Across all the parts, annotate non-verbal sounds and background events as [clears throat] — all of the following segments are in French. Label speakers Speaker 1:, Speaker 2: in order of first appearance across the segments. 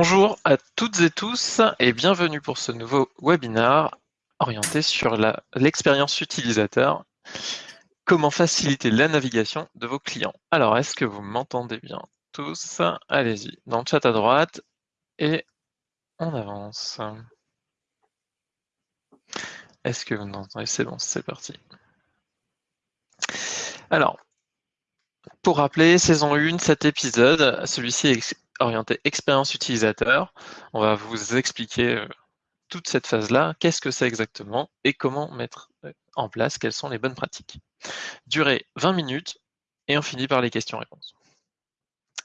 Speaker 1: Bonjour à toutes et tous et bienvenue pour ce nouveau webinaire orienté sur l'expérience utilisateur. Comment faciliter la navigation de vos clients. Alors, est-ce que vous m'entendez bien tous? Allez-y, dans le chat à droite et on avance. Est-ce que vous m'entendez? C'est bon, c'est parti. Alors, pour rappeler, saison 1, cet épisode, celui-ci est orienté expérience utilisateur. On va vous expliquer euh, toute cette phase-là, qu'est-ce que c'est exactement et comment mettre euh, en place, quelles sont les bonnes pratiques? Durée 20 minutes et on finit par les questions-réponses.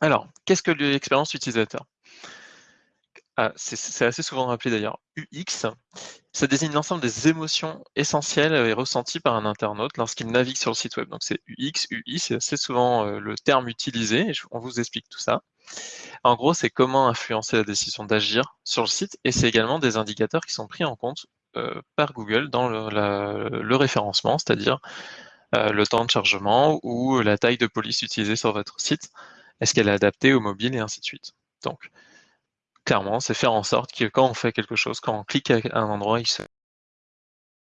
Speaker 1: Alors, qu'est-ce que l'expérience utilisateur? Ah, c'est assez souvent rappelé d'ailleurs, UX, ça désigne l'ensemble des émotions essentielles et ressenties par un internaute lorsqu'il navigue sur le site web. Donc c'est UX, UI, c'est assez souvent euh, le terme utilisé, et on vous explique tout ça. En gros, c'est comment influencer la décision d'agir sur le site, et c'est également des indicateurs qui sont pris en compte euh, par Google dans le, référencement, c'est-à-dire euh, le temps de chargement ou la taille de police utilisée sur votre site, est-ce qu'elle est adaptée au mobile et ainsi de suite. Donc, clairement, c'est faire en sorte que quand on fait quelque chose, quand on clique à un endroit, il se...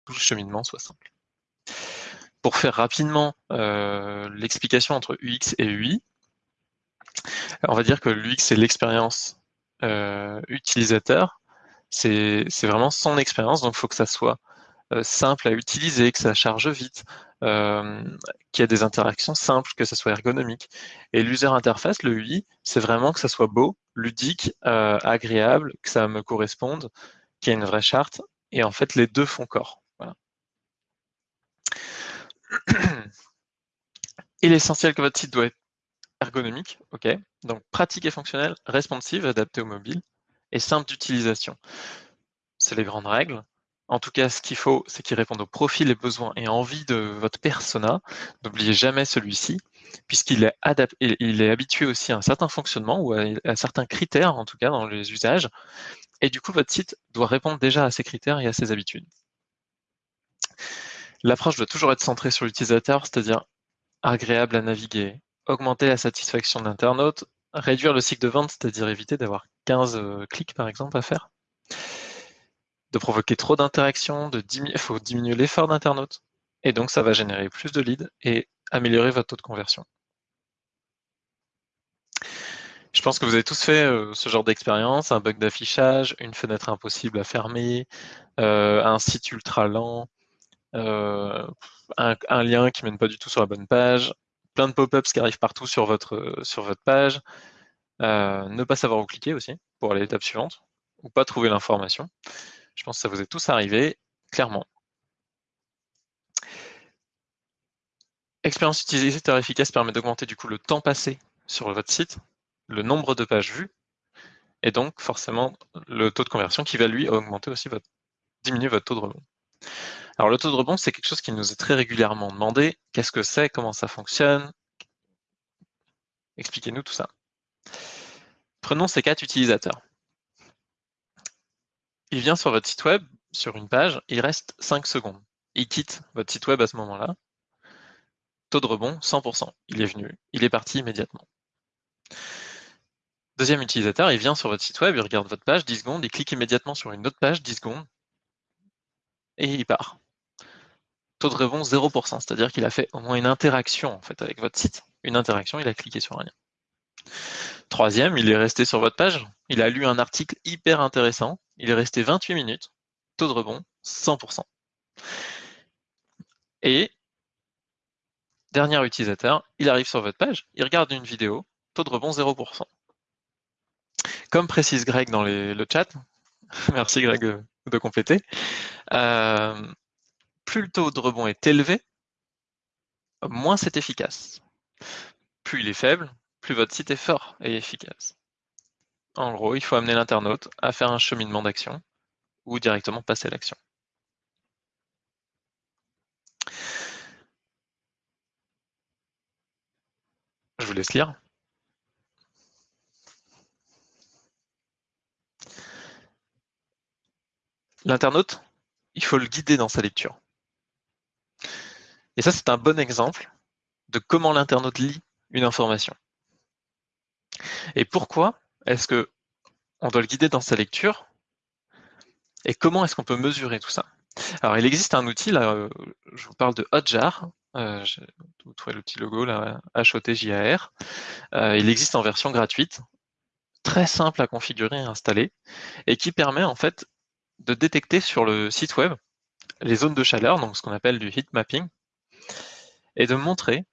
Speaker 1: tout le cheminement soit simple. Pour faire rapidement euh, l'explication entre UX et UI, on va dire que l'UX, c'est l'expérience euh, utilisateur, c'est vraiment son expérience, donc il faut que ça soit euh, simple à utiliser, que ça charge vite, euh, qu'il y ait des interactions simples, que ça soit ergonomique. Et l'user interface, le UI, c'est vraiment que ça soit beau, ludique, agréable, que ça me corresponde, qu'il y ait une vraie charte. Et en fait, les deux font corps. [clears throat] Et l'essentiel que votre site doit être ergonomique, ok. Donc pratique et fonctionnel, responsive, adapté au mobile, et simple d'utilisation. C'est les grandes règles. En tout cas, ce qu'il faut, c'est qu'il réponde aux profils et besoins et envies de votre persona. N'oubliez jamais celui-ci, puisqu'il est, habitué aussi à un certain fonctionnement ou à, certains critères, en tout cas dans les usages. Et du coup, votre site doit répondre déjà à ces critères et à ces habitudes. L'approche doit toujours être centrée sur l'utilisateur, c'est-à-dire agréable à naviguer, augmenter la satisfaction de réduire le cycle de vente, c'est-à-dire éviter d'avoir 15 euh, clics par exemple à faire, de provoquer trop d'interactions, il [laughs] faut diminuer l'effort d'internaute, et donc ça va générer plus de leads et améliorer votre taux de conversion. Je pense que vous avez tous fait euh, ce genre d'expérience, un bug d'affichage, une fenêtre impossible à fermer, euh, un site ultra lent, un, lien qui mène pas du tout sur la bonne page, plein de pop-ups qui arrivent partout sur votre, sur votre page, ne pas savoir où cliquer aussi pour aller à l'étape suivante, ou pas trouver l'information. Je pense que ça vous est tous arrivé, clairement. Expérience utilisateur efficace permet d'augmenter du coup le temps passé sur votre site, le nombre de pages vues, et donc forcément le taux de conversion qui va lui augmenter aussi votre, diminuer votre taux de rebond. Alors le taux de rebond, c'est quelque chose qui nous est très régulièrement demandé. Qu'est-ce que c'est? Comment ça fonctionne? Expliquez-nous tout ça. Prenons ces quatre utilisateurs il vient sur votre site web, sur une page, il reste 5 secondes. Il quitte votre site web à ce moment-là. Taux de rebond, 100%. Il est venu, il est parti immédiatement. Deuxième utilisateur, il vient sur votre site web, il regarde votre page 10 secondes, il clique immédiatement sur une autre page 10 secondes, et il part. Taux de rebond 0%, c'est-à-dire qu'il a fait au moins une interaction en fait, avec votre site. Une interaction, il a cliqué sur un lien. Troisième, il est resté sur votre page, il a lu un article hyper intéressant, il est resté 28 minutes, taux de rebond 100%. Et, dernier utilisateur, il arrive sur votre page, il regarde une vidéo, taux de rebond 0%. Comme précise Greg dans le chat, [laughs] merci Greg de compléter, euh, plus le taux de rebond est élevé, moins c'est efficace. Plus il est faible, plus votre site est fort et efficace. En gros, il faut amener l'internaute à faire un cheminement d'action ou directement passer l'action. Je vous laisse lire. L'internaute, il faut le guider dans sa lecture. Et ça, c'est un bon exemple de comment l'internaute lit une information. Et pourquoi est-ce que on doit le guider dans sa lecture. Et comment est-ce qu'on peut mesurer tout ça? Alors, il existe un outil, euh, je vous parle de Hotjar. Euh, vous trouvez le petit logo, là, H-O-T-J-A-R. Euh, il existe en version gratuite, très simple à configurer et installer, et qui permet en fait de détecter sur le site web les zones de chaleur, donc ce qu'on appelle du heat mapping, et de montrer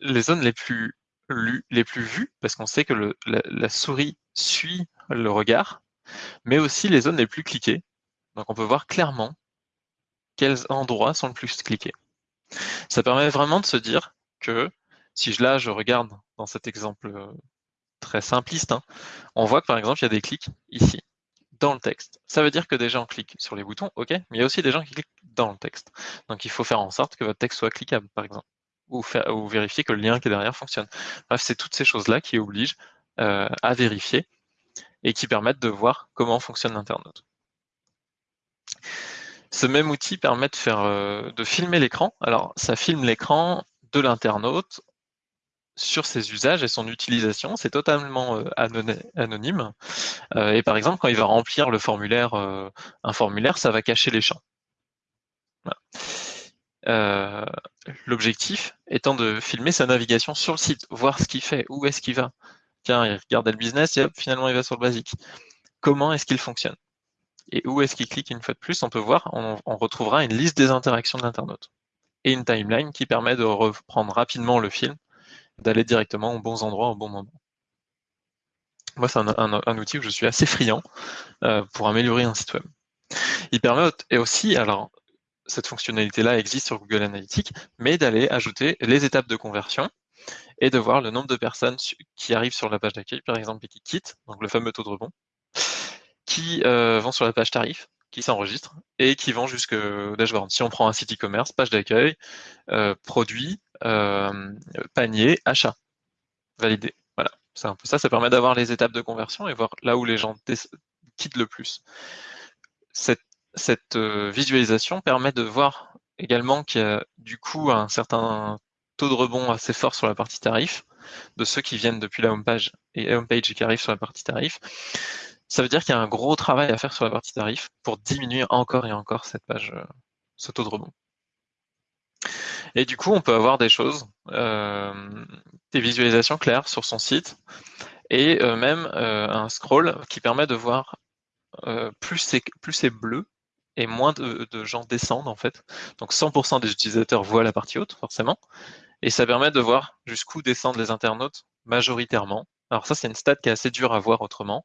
Speaker 1: les zones les plus vues, parce qu'on sait que la, souris suit le regard, mais aussi les zones les plus cliquées. Donc on peut voir clairement quels endroits sont le plus cliqués. Ça permet vraiment de se dire que si là je regarde dans cet exemple euh, très simpliste, hein, on voit que par exemple il y a des clics ici dans le texte. Ça veut dire que des gens cliquent sur les boutons, ok, mais il y a aussi des gens qui cliquent dans le texte. Donc il faut faire en sorte que votre texte soit cliquable, par exemple, ou, ou vérifier que le lien qui est derrière fonctionne. Bref, c'est toutes ces choses-là qui obligent euh, à vérifier et qui permettent de voir comment fonctionne l'internaute. Ce même outil permet de, faire, euh, de filmer l'écran. Alors, ça filme l'écran de l'internaute sur ses usages et son utilisation. C'est totalement euh, anonyme. Et par exemple, quand il va remplir le formulaire, un formulaire, ça va cacher les champs. L'objectif étant de filmer sa navigation sur le site, voir ce qu'il fait, où est-ce qu'il va. Tiens, il regarde le business et hop, finalement il va sur le basique. Comment est-ce qu'il fonctionne? Et où est-ce qu'il clique une fois de plus? On peut voir, on, retrouvera une liste des interactions de l'internaute et une timeline qui permet de reprendre rapidement le film, d'aller directement aux bons endroits au bon moment. Moi, c'est un, outil où je suis assez friand euh, pour améliorer un site web. Il permet et aussi, alors cette fonctionnalité-là existe sur Google Analytics, mais d'aller ajouter les étapes de conversion et de voir le nombre de personnes qui arrivent sur la page d'accueil, par exemple, et qui quittent, donc le fameux taux de rebond, qui euh, vont sur la page tarif, qui s'enregistrent et qui vont jusqu'au dashboard. Si on prend un site e-commerce, page d'accueil, euh, produit, euh, panier, achat, validé. Voilà, c'est un peu ça. Ça permet d'avoir les étapes de conversion et voir là où les gens quittent le plus. Cette, cette visualisation permet de voir également qu'il y a du coup un certain taux de rebond assez fort sur la partie tarif, de ceux qui viennent depuis la homepage et homepage et qui arrivent sur la partie tarif. Ça veut dire qu'il y a un gros travail à faire sur la partie tarif pour diminuer encore et encore cette page, euh, ce taux de rebond. Et du coup, on peut avoir des choses, euh, des visualisations claires sur son site et euh, même un scroll qui permet de voir plus c'est bleu et moins de, gens descendent en fait. Donc 100% des utilisateurs voient la partie haute forcément, et ça permet de voir jusqu'où descendent les internautes majoritairement. Alors ça, c'est une stat qui est assez dure à voir autrement.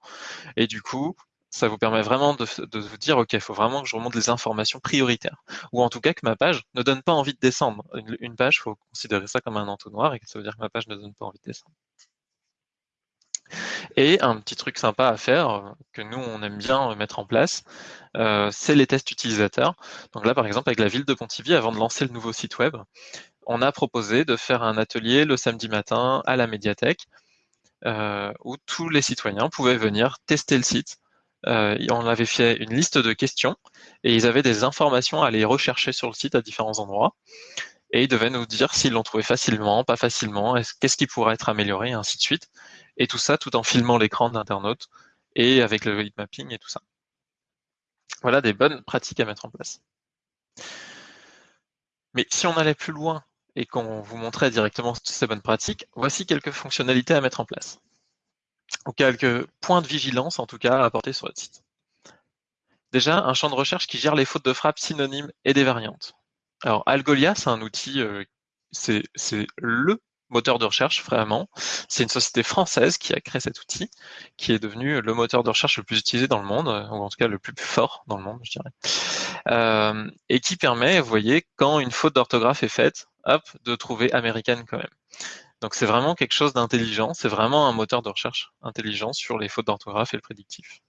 Speaker 1: Et du coup, ça vous permet vraiment de, vous dire, OK, il faut vraiment que je remonte les informations prioritaires. Ou en tout cas que ma page ne donne pas envie de descendre. Une, page, il faut considérer ça comme un entonnoir et ça veut dire que ma page ne donne pas envie de descendre. Et un petit truc sympa à faire, que nous, on aime bien mettre en place, euh, c'est les tests utilisateurs. Donc là, par exemple, avec la ville de Pontivy, avant de lancer le nouveau site web, on a proposé de faire un atelier le samedi matin à la médiathèque euh, où tous les citoyens pouvaient venir tester le site. Euh, on avait fait une liste de questions et ils avaient des informations à aller rechercher sur le site à différents endroits. Et ils devaient nous dire s'ils l'ont trouvé facilement, pas facilement, qu'est-ce qui pourrait être amélioré, et ainsi de suite. Et tout ça tout en filmant l'écran d'internaute et avec le mapping et tout ça. Voilà des bonnes pratiques à mettre en place. Mais si on allait plus loin et qu'on vous montrait directement ces bonnes pratiques, voici quelques fonctionnalités à mettre en place. Ou quelques points de vigilance, en tout cas, à apporter sur votre site. Déjà, un champ de recherche qui gère les fautes de frappe synonymes et des variantes. Alors, Algolia, c'est un outil, euh, c'est le moteur de recherche, vraiment. C'est une société française qui a créé cet outil, qui est devenu le moteur de recherche le plus utilisé dans le monde, ou en tout cas le plus fort dans le monde, je dirais. Euh, et qui permet, vous voyez, quand une faute d'orthographe est faite, hop, de trouver américaine quand même. Donc c'est vraiment quelque chose d'intelligent, c'est vraiment un moteur de recherche intelligent sur les fautes d'orthographe et le prédictif.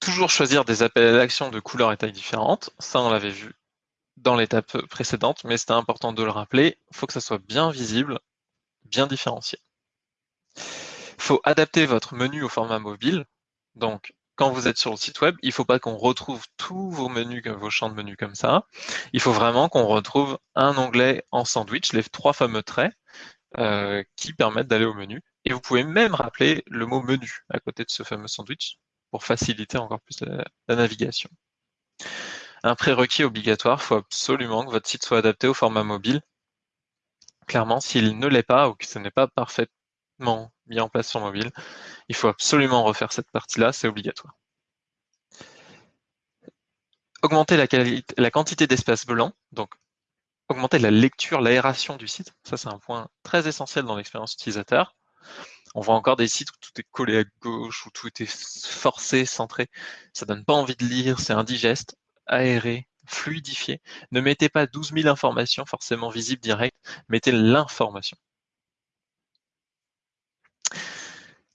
Speaker 1: Toujours choisir des appels à l'action de couleurs et tailles différentes, ça on l'avait vu dans l'étape précédente, mais c'était important de le rappeler, il faut que ça soit bien visible, bien différencié. Il faut adapter votre menu au format mobile, donc quand vous êtes sur le site web, il ne faut pas qu'on retrouve tous vos menus, vos champs de menus comme ça. Il faut vraiment qu'on retrouve un onglet en sandwich, les trois fameux traits, euh, qui permettent d'aller au menu. Et vous pouvez même rappeler le mot menu à côté de ce fameux sandwich pour faciliter encore plus la, navigation. Un prérequis obligatoire, il faut absolument que votre site soit adapté au format mobile. Clairement, s'il ne l'est pas ou que ce n'est pas parfaitement mis en place sur mobile, il faut absolument refaire cette partie-là, c'est obligatoire. Augmenter la, quantité d'espace blanc, donc augmenter la lecture, l'aération du site. Ça, c'est un point très essentiel dans l'expérience utilisateur. On voit encore des sites où tout est collé à gauche, où tout est forcé, centré. Ça donne pas envie de lire, c'est indigeste, aéré, fluidifié. Ne mettez pas 12 000 informations forcément visibles direct, mettez l'information.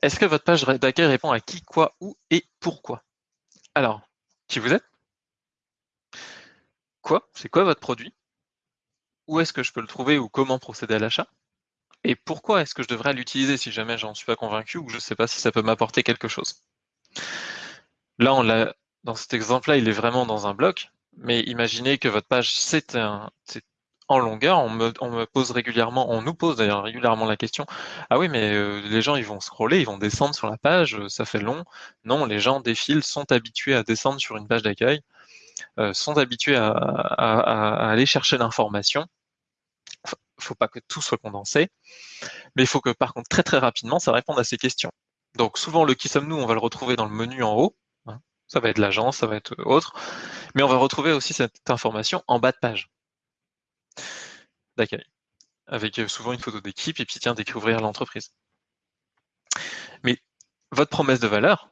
Speaker 1: Est-ce que votre page d'accueil répond à qui, quoi, où et pourquoi? Alors, qui vous êtes? Quoi? C'est quoi votre produit? Où est-ce que je peux le trouver ou comment procéder à l'achat? Et pourquoi est-ce que je devrais l'utiliser si jamais j'en suis pas convaincu ou je ne sais pas si ça peut m'apporter quelque chose? Là, on l'a, dans cet exemple-là, il est vraiment dans un bloc, mais imaginez que votre page, c'est en longueur, on me, pose régulièrement, on nous pose d'ailleurs régulièrement la question, ah oui, mais euh, les gens, ils vont scroller, ils vont descendre sur la page, ça fait long. Non, les gens défilent, sont habitués à descendre sur une page d'accueil, euh, sont habitués à aller chercher l'information il ne faut pas que tout soit condensé, mais il faut que par contre très très rapidement ça réponde à ces questions. Donc souvent le qui sommes-nous, on va le retrouver dans le menu en haut. Ça va être l'agence, ça va être autre, mais on va retrouver aussi cette information en bas de page d'accueil, avec euh, souvent une photo d'équipe et puis tiens, découvrir l'entreprise. Mais votre promesse de valeur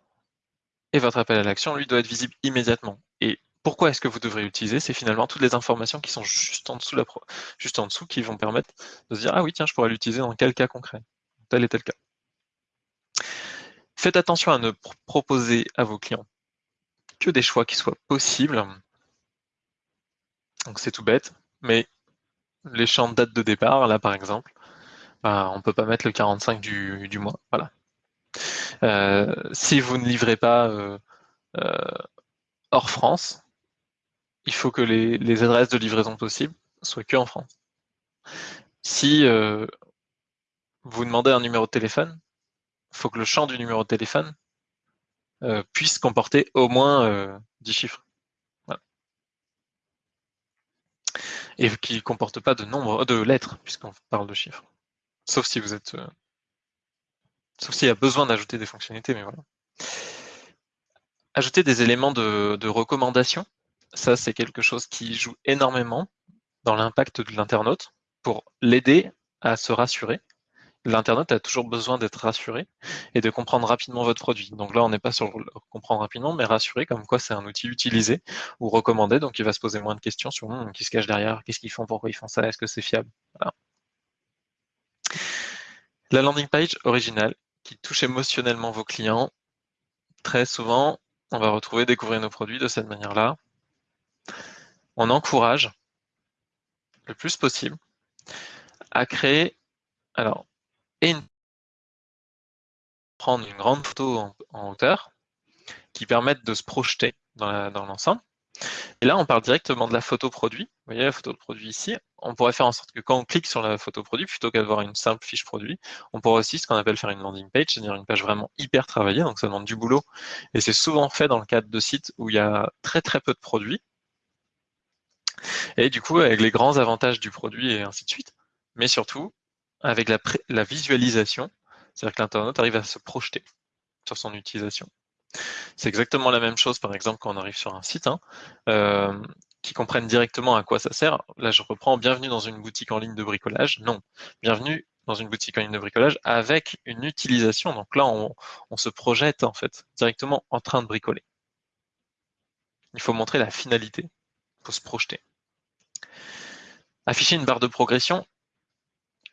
Speaker 1: et votre appel à l'action, lui, doit être visible immédiatement. Et pourquoi est-ce que vous devrez l'utiliser? C'est finalement toutes les informations qui sont juste en dessous qui vont permettre de se dire « Ah oui, tiens, je pourrais l'utiliser dans quel cas concret, tel et tel cas ». Faites attention à ne proposer à vos clients que des choix qui soient possibles. Donc c'est tout bête, mais les champs de date de départ, là par exemple, bah, on ne peut pas mettre le 45 du, mois. Voilà. Euh, si vous ne livrez pas euh, euh, hors France, il faut que les, adresses de livraison possibles soient que en France. Si vous demandez un numéro de téléphone, il faut que le champ du numéro de téléphone euh, puisse comporter au moins 10 euh, chiffres. Et qu'il ne comporte pas de nombre de lettres, puisqu'on parle de chiffres. Sauf si vous êtes. sauf s'il y a besoin d'ajouter des fonctionnalités, mais voilà. Ajouter des éléments de recommandation ça, c'est quelque chose qui joue énormément dans l'impact de l'internaute pour l'aider à se rassurer. L'internaute a toujours besoin d'être rassuré et de comprendre rapidement votre produit. Donc là, on n'est pas sur comprendre rapidement, mais rassurer comme quoi c'est un outil utilisé ou recommandé. Donc il va se poser moins de questions sur qui se cache derrière, qu'est-ce qu'ils font, pourquoi ils font ça, est-ce que c'est fiable? La landing page originale qui touche émotionnellement vos clients. Très souvent, on va retrouver découvrir nos produits de cette manière-là on encourage le plus possible à créer, alors, et prendre une grande photo en, hauteur qui permette de se projeter dans l'ensemble. et là, on parle directement de la photo produit. Vous voyez la photo de produit ici. On pourrait faire en sorte que quand on clique sur la photo produit, plutôt qu'avoir une simple fiche produit, on pourrait aussi ce qu'on appelle faire une landing page, c'est-à-dire une page vraiment hyper travaillée, donc ça demande du boulot. Et c'est souvent fait dans le cadre de sites où il y a très très peu de produits, et du coup, avec les grands avantages du produit et ainsi de suite, mais surtout avec la, visualisation, c'est-à-dire que l'internaute arrive à se projeter sur son utilisation. C'est exactement la même chose, par exemple, quand on arrive sur un site, hein, euh, qui comprennent directement à quoi ça sert. Là, je reprends « Bienvenue dans une boutique en ligne de bricolage ». Non, bienvenue dans une boutique en ligne de bricolage avec une utilisation. Donc là, on, on se projette en fait directement en train de bricoler. Il faut montrer la finalité, il faut se projeter. Afficher une barre de progression,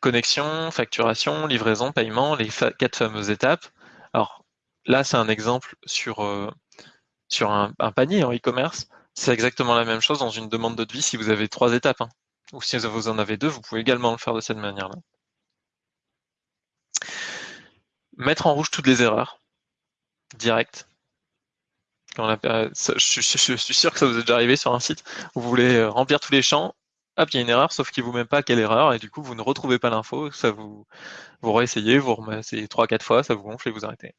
Speaker 1: connexion, facturation, livraison, paiement, les quatre fameuses étapes. Alors là, c'est un exemple sur, euh, un, panier en e-commerce. C'est exactement la même chose dans une demande de devis si vous avez trois étapes. Hein. Ou si vous en avez deux, vous pouvez également le faire de cette manière-là. Mettre en rouge toutes les erreurs, direct. je, suis sûr que ça vous est déjà arrivé sur un site où vous voulez euh, remplir tous les champs hop, il y a une erreur, sauf qu'il vous met pas quelle erreur, et du coup, vous ne retrouvez pas l'info, ça vous, vous réessayez, vous remettez 3-4 fois, ça vous gonfle et vous arrêtez.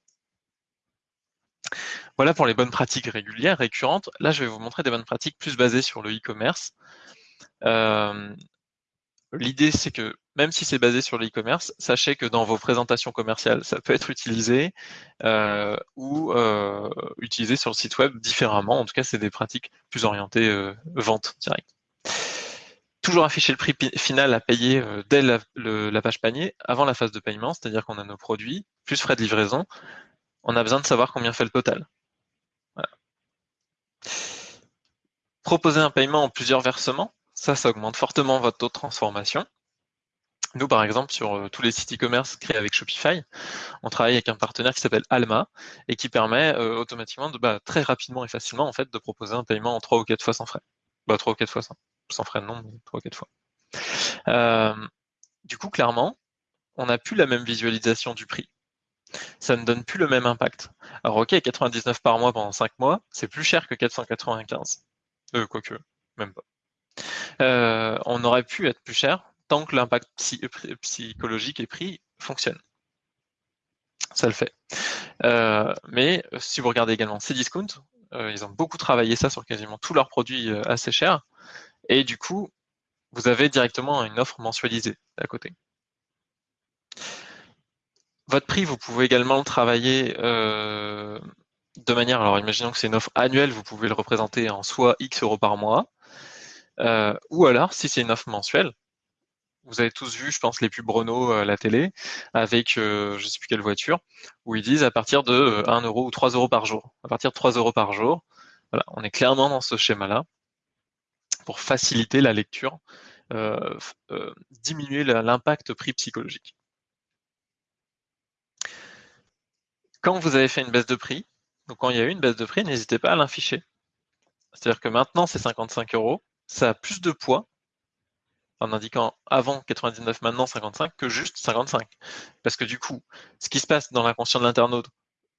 Speaker 1: Voilà pour les bonnes pratiques régulières, récurrentes. Là, je vais vous montrer des bonnes pratiques plus basées sur le e-commerce. Euh, l'idée, c'est que même si c'est basé sur le e-commerce, sachez que dans vos présentations commerciales, ça peut être utilisé euh, ou euh, utilisé sur le site web différemment. En tout cas, c'est des pratiques plus orientées vente directe. Toujours afficher le prix final à payer dès la, page panier, avant la phase de paiement, c'est-à-dire qu'on a nos produits, plus frais de livraison, on a besoin de savoir combien fait le total. Proposer un paiement en plusieurs versements, ça, ça augmente fortement votre taux de transformation. Nous, par exemple, sur euh, tous les sites e-commerce créés avec Shopify, on travaille avec un partenaire qui s'appelle Alma et qui permet euh, automatiquement, de, bah, très rapidement et facilement, en fait, de proposer un paiement en 3 ou 4 fois sans frais. Bah, 3 ou 4 fois sans, sans non, mais 3 ou 4 fois. Euh, du coup, clairement, on n'a plus la même visualisation du prix ça ne donne plus le même impact. Alors ok, 99 par mois pendant 5 mois, c'est plus cher que 495. Euh, quoique, même pas. Euh, on aurait pu être plus cher tant que l'impact psychologique et prix fonctionne. Ça le fait. Euh, mais si vous regardez également Cdiscount, ils ont beaucoup travaillé ça sur quasiment tous leurs produits assez chers. Et du coup, vous avez directement une offre mensualisée à côté. Votre prix, vous pouvez également le travailler euh, de manière, alors imaginons que c'est une offre annuelle, vous pouvez le représenter en soit X euros par mois, euh, ou alors, si c'est une offre mensuelle, vous avez tous vu, je pense, les pubs Renault à la télé, avec je ne sais plus quelle voiture, où ils disent à partir de 1 euro ou 3 euros par jour. À partir de 3 euros par jour, voilà, on est clairement dans ce schéma-là pour faciliter la lecture, euh, diminuer l'impact prix psychologique. quand vous avez fait une baisse de prix, donc quand il y a eu une baisse de prix, n'hésitez pas à l'afficher. C'est-à-dire que maintenant, c'est 55 euros, ça a plus de poids en indiquant avant 99, maintenant 55, que juste 55. Parce que du coup, ce qui se passe dans l'inconscient de l'internaute,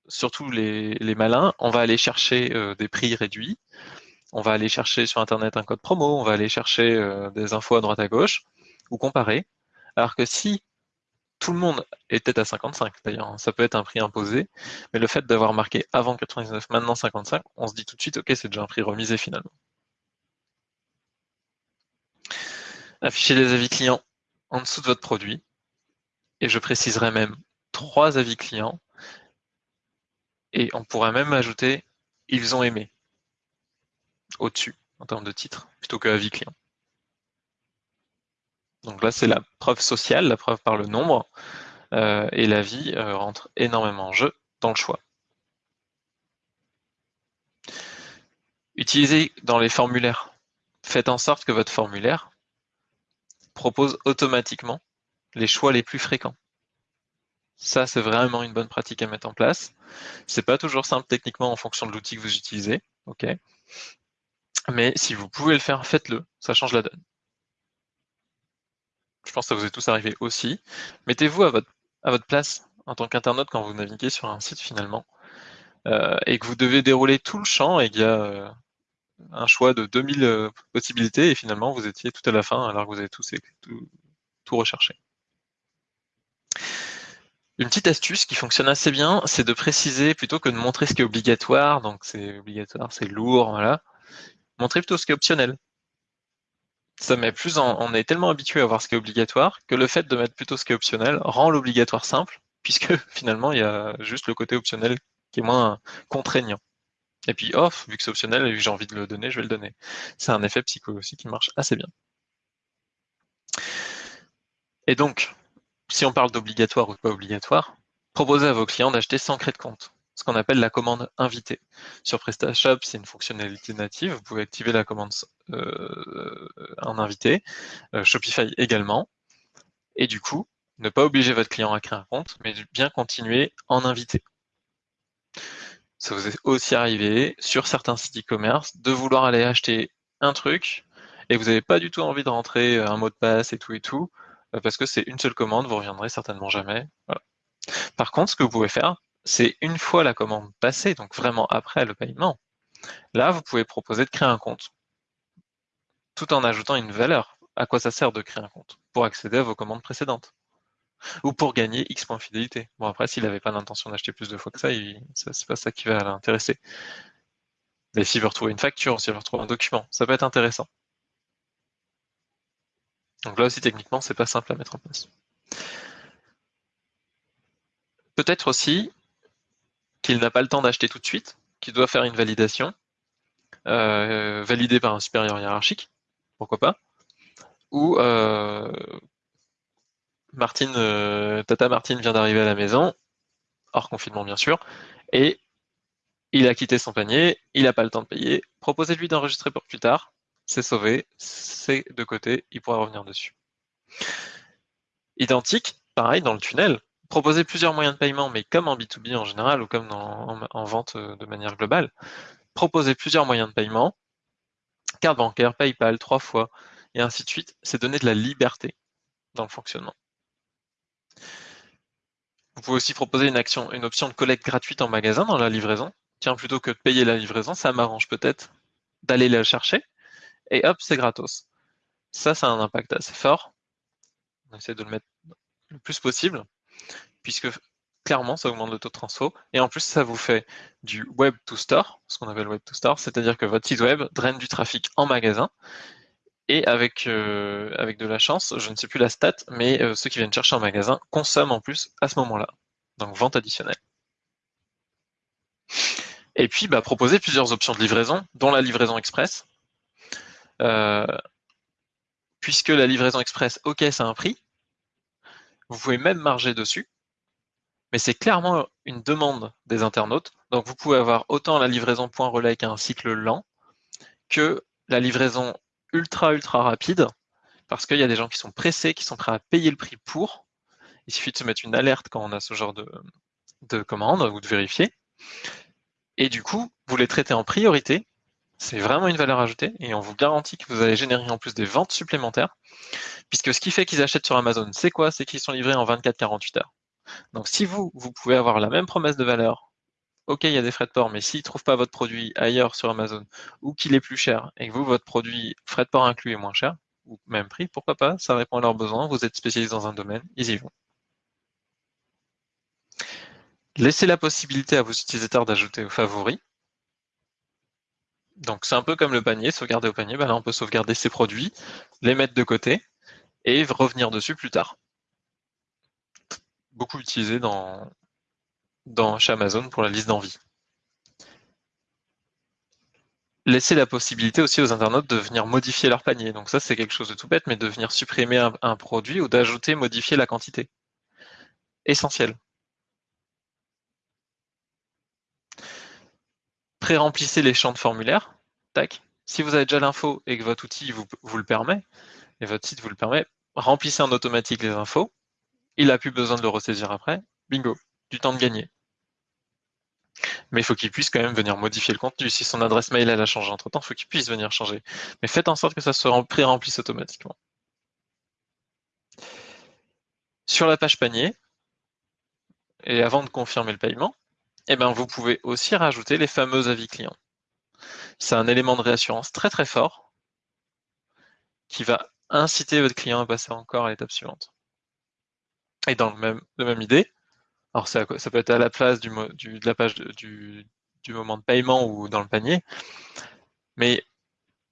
Speaker 1: surtout les, malins, on va aller chercher euh, des prix réduits, on va aller chercher sur Internet un code promo, on va aller chercher euh, des infos à droite à gauche, ou comparer. Alors que si tout le monde était à 55 d'ailleurs, hein. ça peut être un prix imposé, mais le fait d'avoir marqué avant 99, maintenant 55, on se dit tout de suite, ok, c'est déjà un prix remisé finalement. Affichez les avis clients en dessous de votre produit, et je préciserai même trois avis clients, et on pourrait même ajouter ils ont aimé au-dessus en termes de titre, plutôt que avis client. Donc là, c'est la preuve sociale, la preuve par le nombre, euh, et la vie euh, rentre énormément en jeu dans le choix. Utilisez dans les formulaires. Faites en sorte que votre formulaire propose automatiquement les choix les plus fréquents. Ça, c'est vraiment une bonne pratique à mettre en place. C'est pas toujours simple techniquement en fonction de l'outil que vous utilisez. Mais si vous pouvez le faire, faites-le. Ça change la donne je pense que ça vous est tous arrivé aussi. Mettez-vous à votre, à votre place en tant qu'internaute quand vous naviguez sur un site finalement, euh, et que vous devez dérouler tout le champ et qu'il y a euh, un choix de 2000 euh, possibilités, et finalement vous étiez tout à la fin alors que vous avez tous tout, tout recherché. Une petite astuce qui fonctionne assez bien, c'est de préciser plutôt que de montrer ce qui est obligatoire, donc c'est obligatoire, c'est lourd, voilà. Montrer plutôt ce qui est optionnel ça met plus on est tellement habitué à voir ce qui est obligatoire que le fait de mettre plutôt ce qui est optionnel rend l'obligatoire simple, [laughs] puisque finalement il y a juste le côté optionnel qui est moins contraignant. Et puis off, vu que c'est optionnel et que j'ai envie de le donner, je vais le donner. C'est un effet psycho aussi qui marche assez bien. Et donc, si on parle d'obligatoire ou pas obligatoire, proposez à vos clients d'acheter sans créer de compte ce qu'on appelle la commande invitée. Sur PrestaShop, c'est une fonctionnalité native. Vous pouvez activer la commande euh, en invité. Euh, Shopify également. Et du coup, ne pas obliger votre client à créer un compte, mais bien continuer en invité. Ça vous est aussi arrivé sur certains sites e-commerce de vouloir aller acheter un truc et vous n'avez pas du tout envie de rentrer un mot de passe et tout et tout, euh, parce que c'est une seule commande, vous reviendrez certainement jamais. Par contre, ce que vous pouvez faire, c'est une fois la commande passée, donc vraiment après le paiement, là, vous pouvez proposer de créer un compte tout en ajoutant une valeur. À quoi ça sert de créer un compte? Pour accéder à vos commandes précédentes ou pour gagner X points fidélité. Bon, après, s'il n'avait pas l'intention d'acheter plus de fois que ça, c'est pas ça qui va l'intéresser. Mais s'il veut retrouver une facture, s'il veut retrouver un document, ça peut être intéressant. Donc là aussi, techniquement, c'est pas simple à mettre en place. Peut-être aussi qu'il n'a pas le temps d'acheter tout de suite, qu'il doit faire une validation, euh, validée par un supérieur hiérarchique, pourquoi pas, ou euh, euh, Tata Martine vient d'arriver à la maison, hors confinement bien sûr, et il a quitté son panier, il n'a pas le temps de payer. Proposez-lui d'enregistrer pour plus tard, c'est sauvé, c'est de côté, il pourra revenir dessus. Identique, pareil dans le tunnel, proposez plusieurs moyens de paiement, mais comme en B2B en général ou comme en, vente euh, de manière globale, proposez plusieurs moyens de paiement, carte bancaire, PayPal, trois fois, et ainsi de suite. C'est donner de la liberté dans le fonctionnement. Vous pouvez aussi proposer une, action, une option de collecte gratuite en magasin dans la livraison. Tiens, plutôt que de payer la livraison, ça m'arrange peut-être d'aller la chercher. Et hop, c'est gratos. Ça, ça a un impact assez fort. On essaie de le mettre le plus possible, puisque clairement, ça augmente le taux de transfo. Et en plus, ça vous fait du web to store, ce qu'on appelle web to store, c'est-à-dire que votre site web draine du trafic en magasin et avec, euh, avec de la chance, je ne sais plus la stat, mais euh, ceux qui viennent chercher en magasin consomment en plus à ce moment-là. Donc vente additionnelle. Et puis bah, proposer plusieurs options de livraison, dont la livraison express. Euh, puisque la livraison express, ok, c'est un prix. Vous pouvez même marger dessus. Mais c'est clairement une demande des internautes. Donc vous pouvez avoir autant la livraison point relais qui a un cycle lent que la livraison ultra ultra rapide parce qu'il y a des gens qui sont pressés, qui sont prêts à payer le prix pour. Il suffit de se mettre une alerte quand on a ce genre de, de commande ou de vérifier. Et du coup, vous les traitez en priorité. C'est vraiment une valeur ajoutée et on vous garantit que vous allez générer en plus des ventes supplémentaires. Puisque ce qui fait qu'ils achètent sur Amazon, c'est quoi? C'est qu'ils sont livrés en 24-48 heures. Donc si vous, vous pouvez avoir la même promesse de valeur ok, il y a des frais de port, mais s'ils ne trouvent pas votre produit ailleurs sur Amazon ou qu'il est plus cher et que vous, votre produit, frais de port inclus, est moins cher, ou même prix, pourquoi pas, ça répond à leurs besoins, vous êtes spécialisé dans un domaine, ils y vont. Laissez la possibilité à vos utilisateurs d'ajouter aux favoris. Donc c'est un peu comme le panier, sauvegarder au panier, ben là on peut sauvegarder ses produits, les mettre de côté et revenir dessus plus tard. Beaucoup utilisé dans, dans, chez Amazon pour la liste d'envie. Laisser la possibilité aussi aux internautes de venir modifier leur panier. Donc ça, c'est quelque chose de tout bête, mais de venir supprimer un, produit ou d'ajouter, modifier la quantité. Essentiel. Pré-remplissez les champs de formulaire. Tac. Si vous avez déjà l'info et que votre outil vous, le permet, et votre site vous le permet, remplissez en automatique les infos. Il n'a plus besoin de le ressaisir après. Bingo, du temps de gagner. Mais il faut qu'il puisse quand même venir modifier le contenu. Si son adresse mail a changé entre temps, il faut qu'il puisse venir changer. Mais faites en sorte que ça soit pré-remplisse automatiquement. Sur la page panier, et avant de confirmer le paiement, eh ben, vous pouvez aussi rajouter les fameux avis clients. C'est un élément de réassurance très très fort qui va inciter votre client à passer encore à l'étape suivante. Et dans même, la même idée, alors ça, peut être à la place du, de la page du, moment de paiement ou dans le panier, mais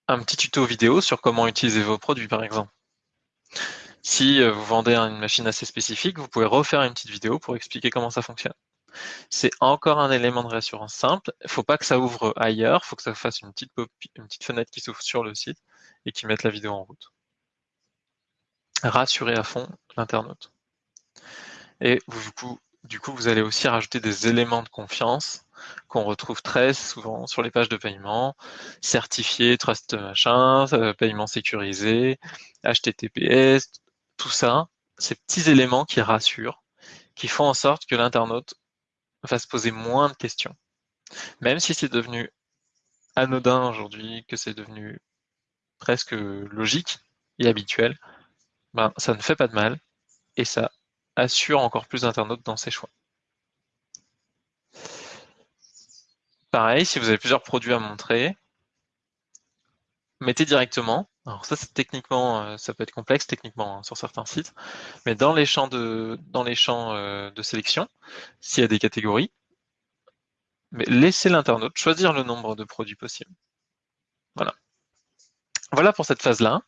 Speaker 1: un petit tuto vidéo sur comment utiliser vos produits par exemple. Si euh, vous vendez une machine assez spécifique, vous pouvez refaire une petite vidéo pour expliquer comment ça fonctionne. C'est encore un élément de réassurance simple. Il ne faut pas que ça ouvre ailleurs, il faut que ça fasse une petite, fenêtre qui s'ouvre sur le site et qui mette la vidéo en route. Rassurer à fond l'internaute. Et du coup, du coup, vous allez aussi rajouter des éléments de confiance qu'on retrouve très souvent sur les pages de paiement, certifié, trust machin, euh, paiement sécurisé, HTTPS, tout ça, ces petits éléments qui rassurent, qui font en sorte que l'internaute va se poser moins de questions. Même si c'est devenu anodin aujourd'hui, que c'est devenu presque logique et habituel, ben, ça ne fait pas de mal et ça assure encore plus d'internautes dans ses choix. Pareil, si vous avez plusieurs produits à montrer, mettez directement Alors ça, c'est techniquement, euh, ça peut être complexe techniquement hein, sur certains sites, mais dans les champs de, dans les champs euh, de sélection, s'il y a des catégories, mais laissez l'internaute choisir le nombre de produits possibles. Voilà. Voilà pour cette phase-là.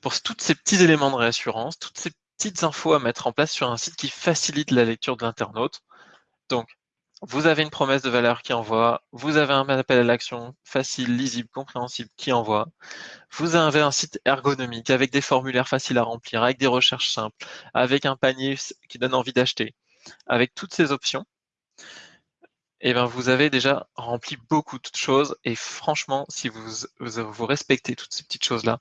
Speaker 1: Pour tous ces petits éléments de réassurance, toutes ces petites infos à mettre en place sur un site qui facilite la lecture de l'internaute. Donc, vous avez une promesse de valeur qui envoie, vous avez un appel à l'action facile, lisible, compréhensible qui envoie, vous avez un site ergonomique avec des formulaires faciles à remplir, avec des recherches simples, avec un panier qui donne envie d'acheter, avec toutes ces options, eh bien, vous avez déjà rempli beaucoup de choses et franchement, si vous, vous, respectez toutes ces petites choses-là,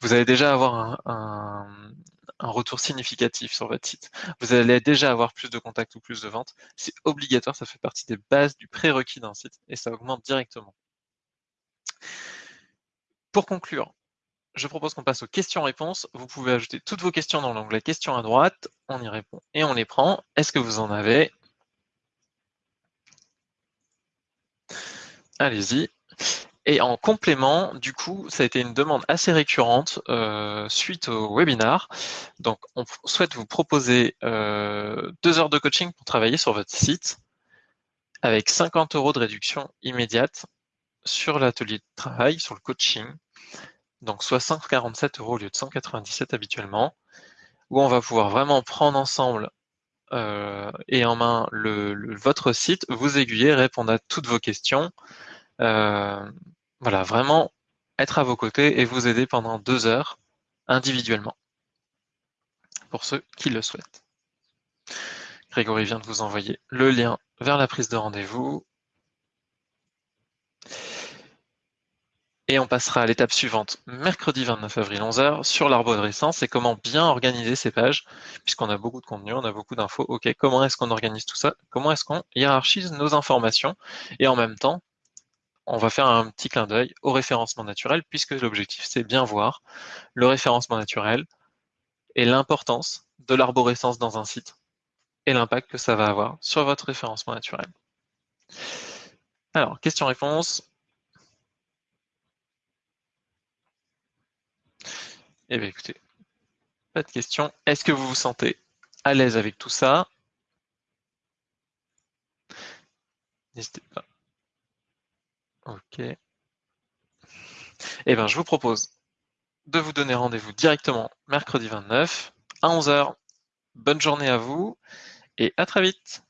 Speaker 1: vous allez déjà avoir un, un retour significatif sur votre site. Vous allez déjà avoir plus de contacts ou plus de ventes. C'est obligatoire, ça fait partie des bases du prérequis d'un site et ça augmente directement. Pour conclure, je propose qu'on passe aux questions-réponses. Vous pouvez ajouter toutes vos questions dans l'onglet questions à droite. On y répond et on les prend. Est-ce que vous en avez? Allez-y. Et en complément, du coup, ça a été une demande assez récurrente euh, suite au webinar. Donc, on souhaite vous proposer euh, deux heures de coaching pour travailler sur votre site avec 50 euros de réduction immédiate sur l'atelier de travail, sur le coaching. Donc, soit 147 euros au lieu de 197 habituellement, où on va pouvoir vraiment prendre ensemble euh, et en main le, votre site, vous aiguiller, répondre à toutes vos questions, voilà, vraiment être à vos côtés et vous aider pendant deux heures individuellement, pour ceux qui le souhaitent. Grégory vient de vous envoyer le lien vers la prise de rendez-vous. Et on passera à l'étape suivante, mercredi 29 avril 11h, sur l'arborescence et comment bien organiser ces pages, puisqu'on a beaucoup de contenu, on a beaucoup d'infos. Ok, comment est-ce qu'on organise tout ça? Comment est-ce qu'on hiérarchise nos informations? Et en même temps, on va faire un petit clin d'œil au référencement naturel, puisque l'objectif, c'est bien voir le référencement naturel et l'importance de l'arborescence dans un site et l'impact que ça va avoir sur votre référencement naturel. Alors, question-réponse. Eh bien, écoutez, pas de question. Est-ce que vous vous sentez à l'aise avec tout ça? N'hésitez pas. Ok. Eh bien, je vous propose de vous donner rendez-vous directement mercredi 29 à 11h. Bonne journée à vous et à très vite.